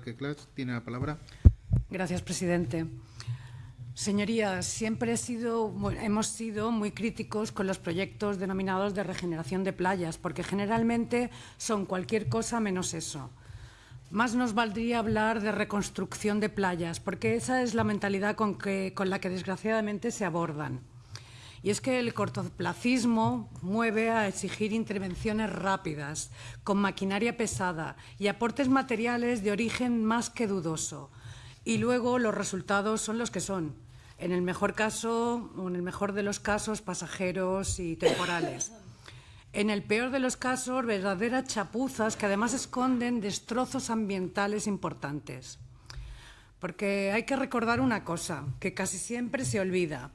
Clas tiene la palabra. Gracias, presidente. Señorías, siempre hemos sido muy críticos con los proyectos denominados de regeneración de playas, porque generalmente son cualquier cosa menos eso. Más nos valdría hablar de reconstrucción de playas, porque esa es la mentalidad con, con la que desgraciadamente se abordan. Y es que el cortoplacismo mueve a exigir intervenciones rápidas, con maquinaria pesada y aportes materiales de origen más que dudoso. Y luego los resultados son los que son. En el mejor caso, o en el mejor de los casos, pasajeros y temporales. En el peor de los casos, verdaderas chapuzas que además esconden destrozos ambientales importantes. Porque hay que recordar una cosa, que casi siempre se olvida.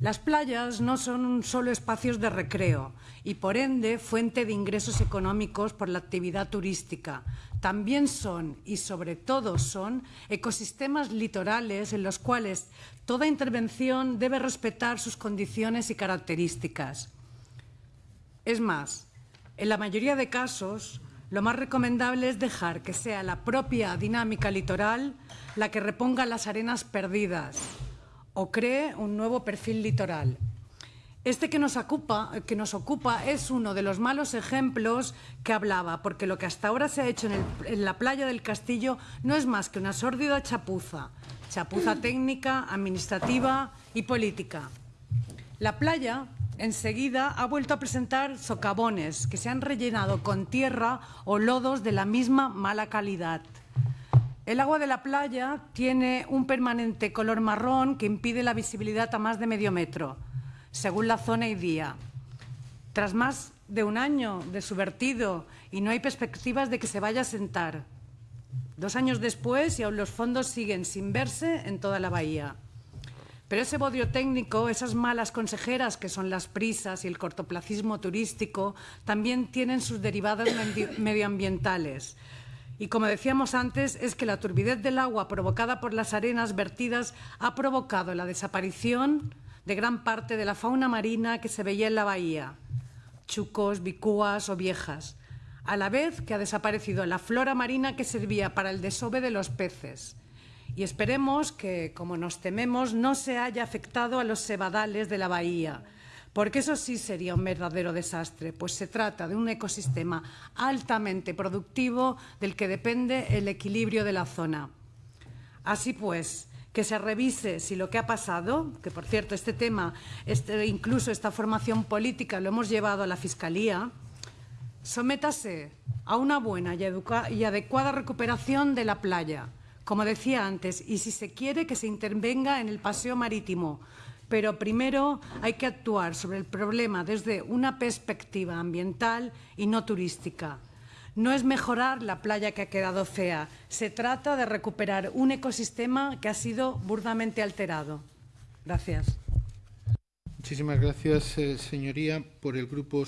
Las playas no son solo espacios de recreo y, por ende, fuente de ingresos económicos por la actividad turística. También son, y sobre todo son, ecosistemas litorales en los cuales toda intervención debe respetar sus condiciones y características. Es más, en la mayoría de casos, lo más recomendable es dejar que sea la propia dinámica litoral la que reponga las arenas perdidas, o cree un nuevo perfil litoral. Este que nos, ocupa, es uno de los malos ejemplos que hablaba, porque lo que hasta ahora se ha hecho en la playa del Castillo no es más que una sórdida chapuza, chapuza técnica, administrativa y política. La playa enseguida ha vuelto a presentar socavones que se han rellenado con tierra o lodos de la misma mala calidad. El agua de la playa tiene un permanente color marrón que impide la visibilidad a más de medio metro, según la zona y día. Tras más de un año de su vertido y no hay perspectivas de que se vaya a sentar. Dos años después y aún los fondos siguen sin verse en toda la bahía. Pero ese bodio técnico, esas malas consejeras que son las prisas y el cortoplacismo turístico, también tienen sus derivados medioambientales. Y como decíamos antes, es que la turbidez del agua provocada por las arenas vertidas ha provocado la desaparición de gran parte de la fauna marina que se veía en la bahía, chucos, bicúas o viejas, a la vez que ha desaparecido la flora marina que servía para el desove de los peces. Y esperemos que, como nos tememos, no se haya afectado a los cebadales de la bahía, porque eso sí sería un verdadero desastre, pues se trata de un ecosistema altamente productivo del que depende el equilibrio de la zona. Así pues, que se revise si lo que ha pasado, que por cierto este tema, este, incluso esta formación política lo hemos llevado a la Fiscalía, sométase a una buena y, y adecuada recuperación de la playa, como decía antes, y si se quiere que se intervenga en el paseo marítimo, pero primero hay que actuar sobre el problema desde una perspectiva ambiental y no turística. No es mejorar la playa que ha quedado fea, se trata de recuperar un ecosistema que ha sido burdamente alterado. Gracias. Muchísimas gracias, eh, señoría. Por el Grupo